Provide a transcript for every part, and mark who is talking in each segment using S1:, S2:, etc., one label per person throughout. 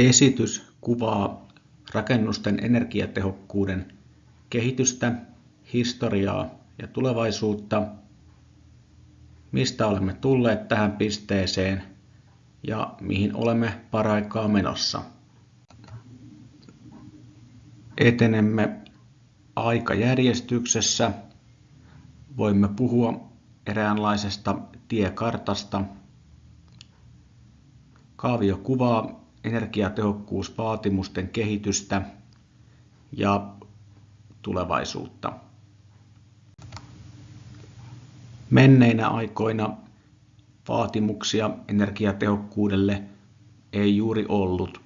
S1: Esitys kuvaa rakennusten energiatehokkuuden kehitystä, historiaa ja tulevaisuutta, mistä olemme tulleet tähän pisteeseen ja mihin olemme paraikaa menossa. Etenemme aikajärjestyksessä. Voimme puhua eräänlaisesta tiekartasta. Kaavio kuvaa energiatehokkuusvaatimusten kehitystä ja tulevaisuutta. Menneinä aikoina vaatimuksia energiatehokkuudelle ei juuri ollut.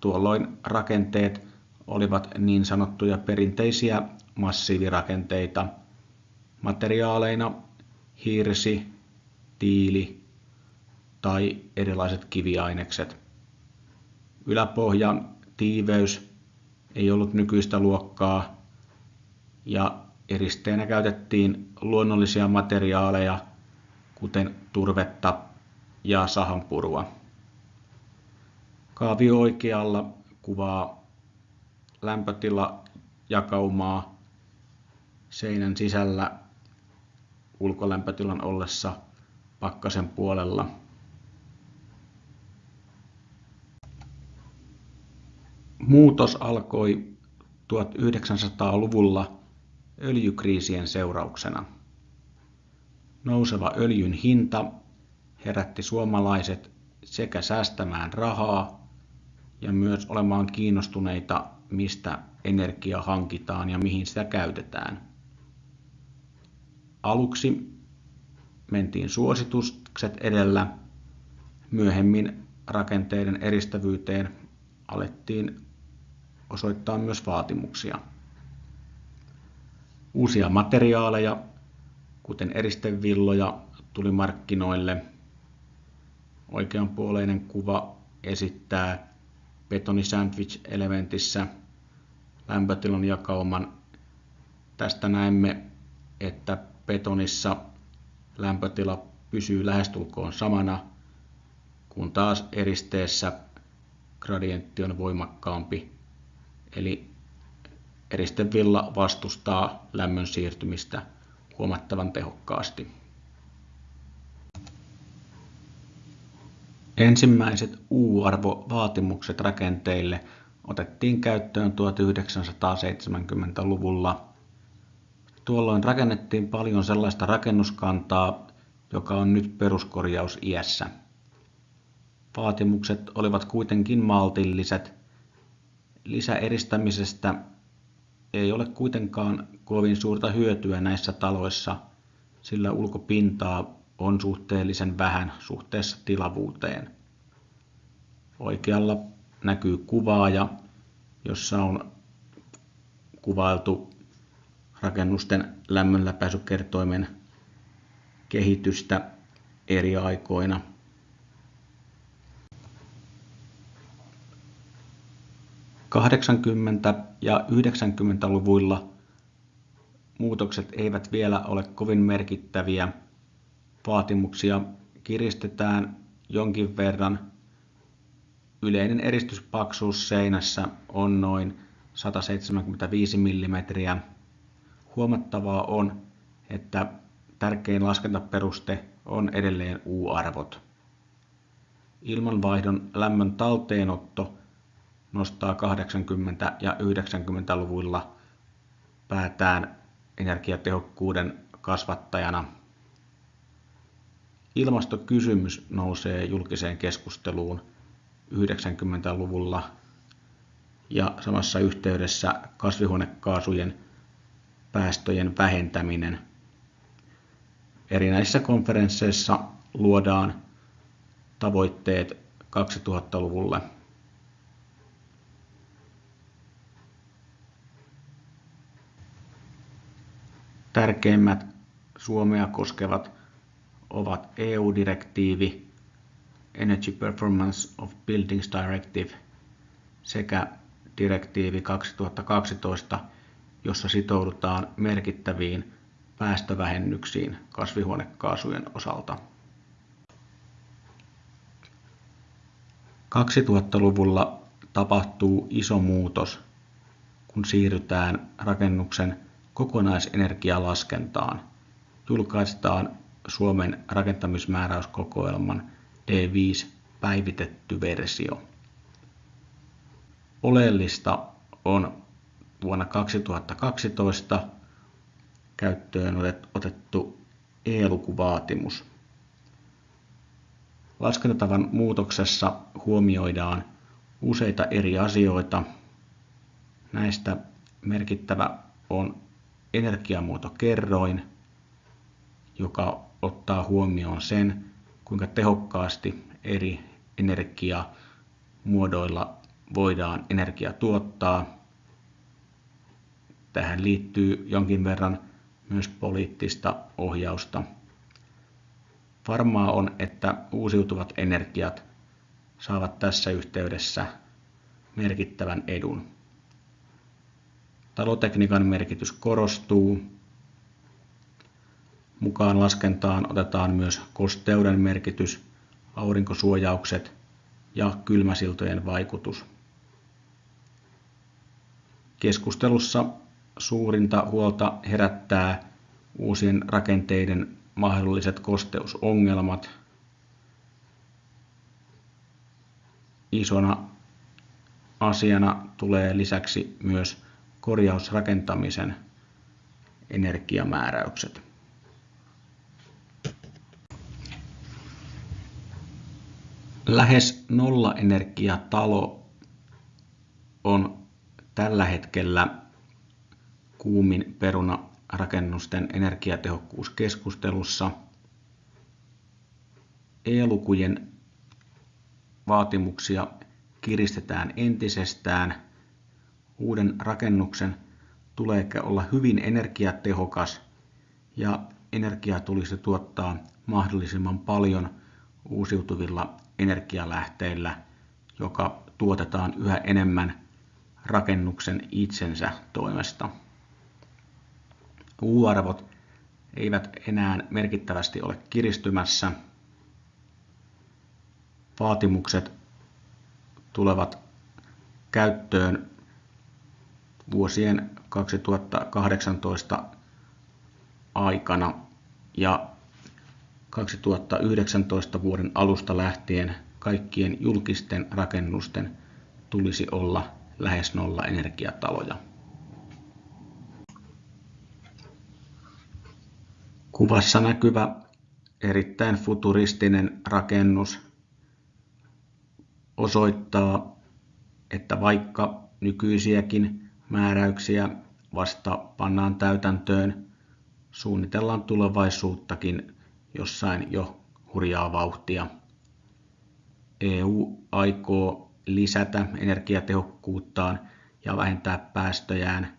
S1: Tuolloin rakenteet olivat niin sanottuja perinteisiä massiivirakenteita. Materiaaleina hirsi, tiili tai erilaiset kiviainekset. Yläpohjan tiiveys ei ollut nykyistä luokkaa ja eristeenä käytettiin luonnollisia materiaaleja, kuten turvetta ja sahanpurua. Kaavio oikealla kuvaa lämpötilajakaumaa seinän sisällä ulkolämpötilan ollessa pakkasen puolella. Muutos alkoi 1900-luvulla öljykriisien seurauksena. Nouseva öljyn hinta herätti suomalaiset sekä säästämään rahaa ja myös olemaan kiinnostuneita, mistä energia hankitaan ja mihin sitä käytetään. Aluksi mentiin suositukset edellä, myöhemmin rakenteiden eristävyyteen alettiin osoittaa myös vaatimuksia. Uusia materiaaleja, kuten eristevilloja, tuli markkinoille. Oikeanpuoleinen kuva esittää betonisandwich-elementissä lämpötilan jakauman. Tästä näemme, että betonissa lämpötila pysyy lähestulkoon samana, kun taas eristeessä gradientti on voimakkaampi. Eli eristevilla vastustaa lämmön siirtymistä huomattavan tehokkaasti. Ensimmäiset U-arvovaatimukset rakenteille otettiin käyttöön 1970-luvulla. Tuolloin rakennettiin paljon sellaista rakennuskantaa, joka on nyt peruskorjausiässä. Vaatimukset olivat kuitenkin maltilliset. Lisäeristämisestä ei ole kuitenkaan kovin suurta hyötyä näissä taloissa, sillä ulkopintaa on suhteellisen vähän suhteessa tilavuuteen. Oikealla näkyy kuvaaja, jossa on kuvailtu rakennusten lämmönläpäisykertoimen kehitystä eri aikoina. Kahdeksankymmentä ja 90-luvuilla muutokset eivät vielä ole kovin merkittäviä. Vaatimuksia kiristetään jonkin verran. Yleinen eristyspaksuus seinässä on noin 175 mm. Huomattavaa on, että tärkein laskentaperuste on edelleen U-arvot. Ilmanvaihdon lämmön talteenotto nostaa 80- ja 90-luvuilla päätään energiatehokkuuden kasvattajana. Ilmastokysymys nousee julkiseen keskusteluun 90-luvulla ja samassa yhteydessä kasvihuonekaasujen päästöjen vähentäminen. Erinäisissä konferensseissa luodaan tavoitteet 2000-luvulle. Tärkeimmät Suomea koskevat ovat EU-direktiivi Energy Performance of Buildings Directive sekä direktiivi 2012, jossa sitoudutaan merkittäviin päästövähennyksiin kasvihuonekaasujen osalta. 2000-luvulla tapahtuu iso muutos, kun siirrytään rakennuksen kokonaisenergialaskentaan. Julkaistaan Suomen rakentamismääräyskokoelman D5 päivitetty versio. Oleellista on vuonna 2012 käyttöön otettu E-lukuvaatimus. Laskentatavan muutoksessa huomioidaan useita eri asioita. Näistä merkittävä on energiamuotokerroin, joka ottaa huomioon sen, kuinka tehokkaasti eri energiamuodoilla voidaan energia tuottaa. Tähän liittyy jonkin verran myös poliittista ohjausta. Varmaa on, että uusiutuvat energiat saavat tässä yhteydessä merkittävän edun. Talotekniikan merkitys korostuu. Mukaan laskentaan otetaan myös kosteuden merkitys, aurinkosuojaukset ja kylmäsiltojen vaikutus. Keskustelussa suurinta huolta herättää uusien rakenteiden mahdolliset kosteusongelmat. Isona asiana tulee lisäksi myös korjausrakentamisen energiamääräykset. Lähes nollaenergiatalo on tällä hetkellä kuumin peruna rakennusten energiatehokkuuskeskustelussa. E-lukujen vaatimuksia kiristetään entisestään. Uuden rakennuksen tulee olla hyvin energiatehokas ja energiaa tulisi tuottaa mahdollisimman paljon uusiutuvilla energialähteillä, joka tuotetaan yhä enemmän rakennuksen itsensä toimesta. U-arvot eivät enää merkittävästi ole kiristymässä. Vaatimukset tulevat käyttöön vuosien 2018 aikana ja 2019 vuoden alusta lähtien kaikkien julkisten rakennusten tulisi olla lähes nolla energiataloja. Kuvassa näkyvä erittäin futuristinen rakennus osoittaa, että vaikka nykyisiäkin määräyksiä vasta pannaan täytäntöön, suunnitellaan tulevaisuuttakin jossain jo hurjaa vauhtia. EU aikoo lisätä energiatehokkuuttaan ja vähentää päästöjään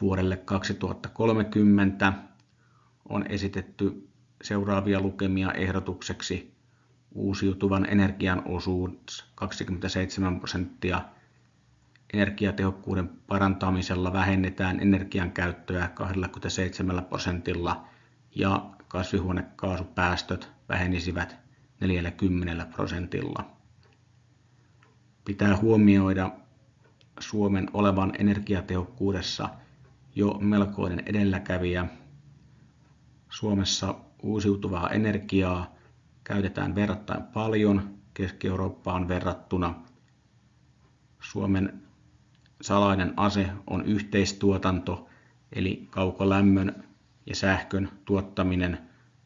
S1: vuodelle 2030 on esitetty seuraavia lukemia ehdotukseksi uusiutuvan energian osuus 27 prosenttia. Energiatehokkuuden parantamisella vähennetään energian käyttöä 27 prosentilla ja kasvihuonekaasupäästöt vähenisivät 40 prosentilla. Pitää huomioida Suomen olevan energiatehokkuudessa jo melkoinen edelläkävijä Suomessa uusiutuvaa energiaa käytetään verrattain paljon Keski-Eurooppaan verrattuna. Suomen salainen ase on yhteistuotanto, eli kaukolämmön ja sähkön tuottaminen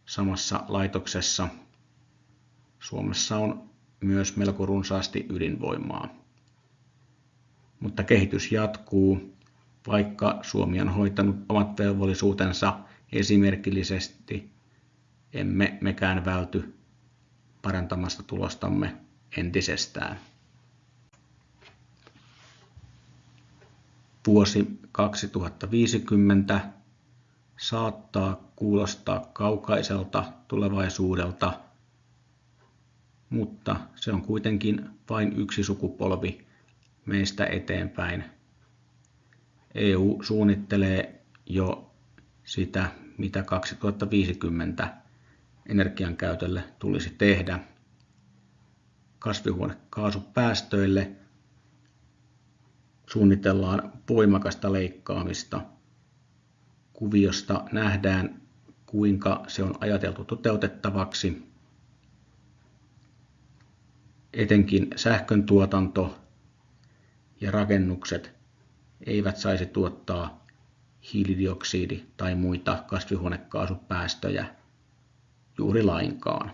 S1: samassa laitoksessa. Suomessa on myös melko runsaasti ydinvoimaa. Mutta kehitys jatkuu, vaikka Suomi on hoitanut omat velvollisuutensa esimerkillisesti emme mekään välty parantamasta tulostamme entisestään. Vuosi 2050 saattaa kuulostaa kaukaiselta tulevaisuudelta, mutta se on kuitenkin vain yksi sukupolvi meistä eteenpäin. EU suunnittelee jo sitä, mitä 2050 energian käytölle tulisi tehdä. kasvihuonekaasupäästöille suunnitellaan voimakasta leikkaamista. Kuviosta nähdään, kuinka se on ajateltu toteutettavaksi. Etenkin sähkön tuotanto ja rakennukset eivät saisi tuottaa hiilidioksidi- tai muita kasvihuonekaasupäästöjä juuri lainkaan.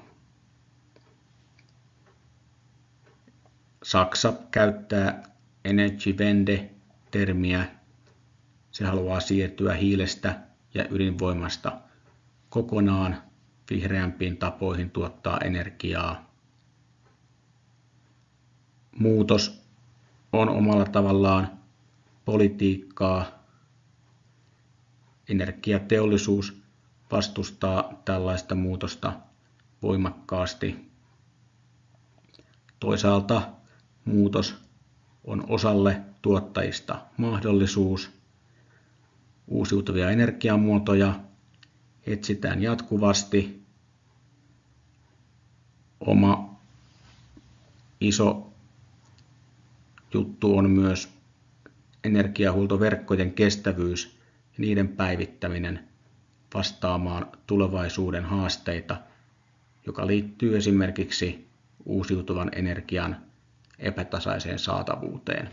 S1: Saksa käyttää Energiewende-termiä. Se haluaa siirtyä hiilestä ja ydinvoimasta kokonaan vihreämpiin tapoihin tuottaa energiaa. Muutos on omalla tavallaan politiikkaa. Energiateollisuus vastustaa tällaista muutosta voimakkaasti. Toisaalta muutos on osalle tuottajista mahdollisuus. Uusiutuvia energiamuotoja etsitään jatkuvasti. Oma iso juttu on myös energiahuoltoverkkojen kestävyys ja niiden päivittäminen vastaamaan tulevaisuuden haasteita, joka liittyy esimerkiksi uusiutuvan energian epätasaiseen saatavuuteen